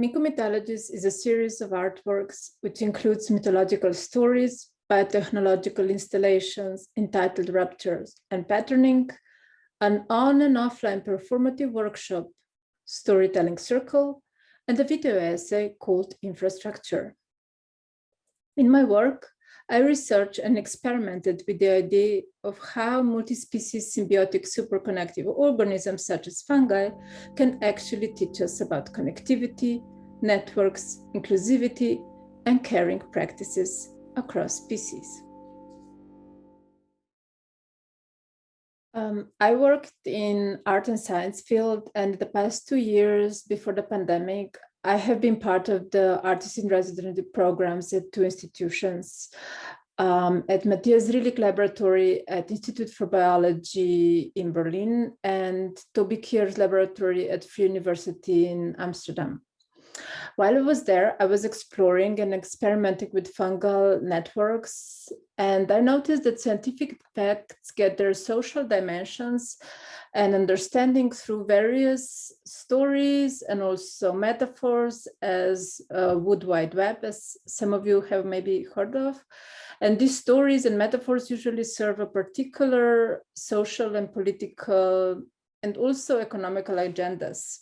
Mycomythologies is a series of artworks which includes mythological stories, biotechnological installations entitled Ruptures and Patterning, an on and offline performative workshop, storytelling circle, and a video essay called Infrastructure. In my work, I researched and experimented with the idea of how multi-species symbiotic superconnective organisms such as fungi can actually teach us about connectivity, networks, inclusivity, and caring practices across species. Um, I worked in art and science field and the past two years before the pandemic, I have been part of the artist in residency programs at two institutions. Um, at Matthias Rillig Laboratory at Institute for Biology in Berlin and Toby Kiers' laboratory at Free University in Amsterdam. While I was there, I was exploring and experimenting with fungal networks, and I noticed that scientific facts get their social dimensions and understanding through various stories and also metaphors as uh, Wood Wide Web, as some of you have maybe heard of. And these stories and metaphors usually serve a particular social and political and also economical agendas.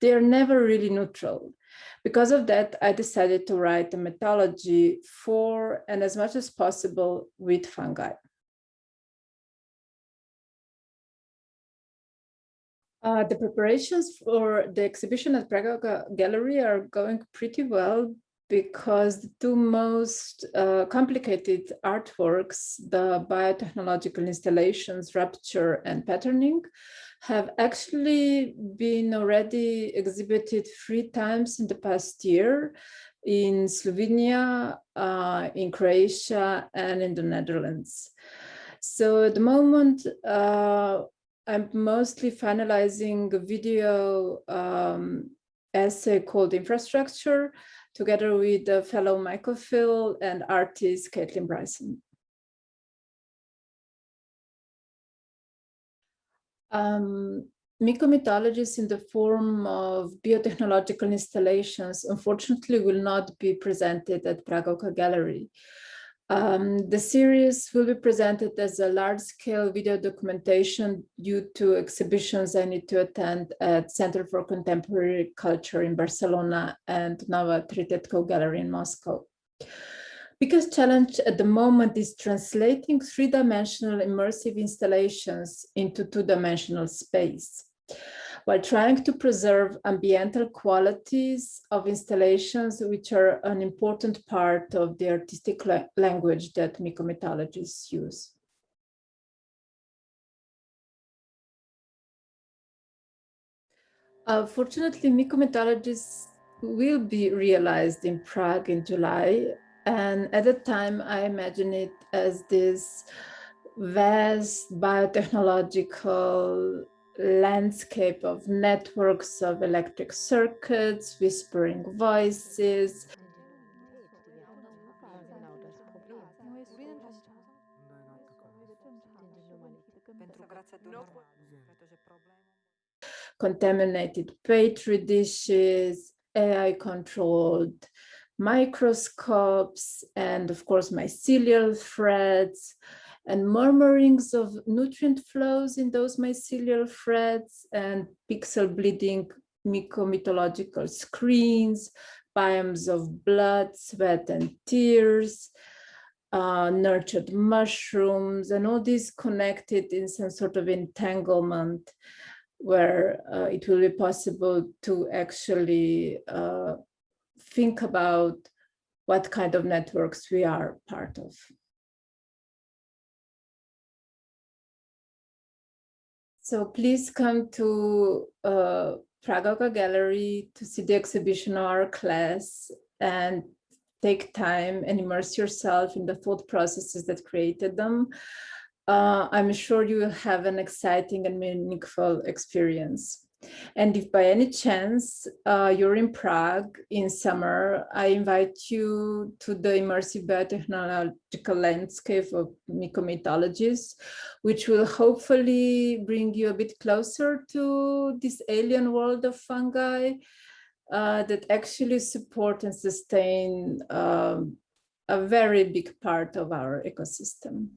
They are never really neutral. Because of that, I decided to write a mythology for and as much as possible with fungi. Uh, the preparations for the exhibition at Praga Gallery are going pretty well because the two most uh, complicated artworks, the biotechnological installations, Rupture and Patterning, have actually been already exhibited three times in the past year in Slovenia, uh, in Croatia, and in the Netherlands. So at the moment, uh, I'm mostly finalizing a video um, essay called Infrastructure, together with the fellow mycophile and artist Kaitlin Bryson. Um, mythologies in the form of biotechnological installations, unfortunately, will not be presented at Praga Gallery. Um, the series will be presented as a large-scale video documentation due to exhibitions I need to attend at Center for Contemporary Culture in Barcelona and Nova Tretyakov Gallery in Moscow. Biggest challenge at the moment is translating three-dimensional immersive installations into two-dimensional space while trying to preserve ambiental qualities of installations, which are an important part of the artistic la language that mycomythologists use. Uh, fortunately, mycomythologies will be realized in Prague in July and at the time, I imagine it as this vast biotechnological landscape of networks of electric circuits, whispering voices. Contaminated petri dishes, AI controlled microscopes and of course mycelial threads and murmurings of nutrient flows in those mycelial threads and pixel bleeding mycomythological screens, biomes of blood, sweat and tears, uh, nurtured mushrooms and all these connected in some sort of entanglement where uh, it will be possible to actually uh, think about what kind of networks we are part of. So please come to uh, Gallery to see the exhibition or our class and take time and immerse yourself in the thought processes that created them. Uh, I'm sure you will have an exciting and meaningful experience. And if by any chance uh, you're in Prague in summer, I invite you to the immersive biotechnological landscape of mycomythologies, which will hopefully bring you a bit closer to this alien world of fungi uh, that actually support and sustain um, a very big part of our ecosystem.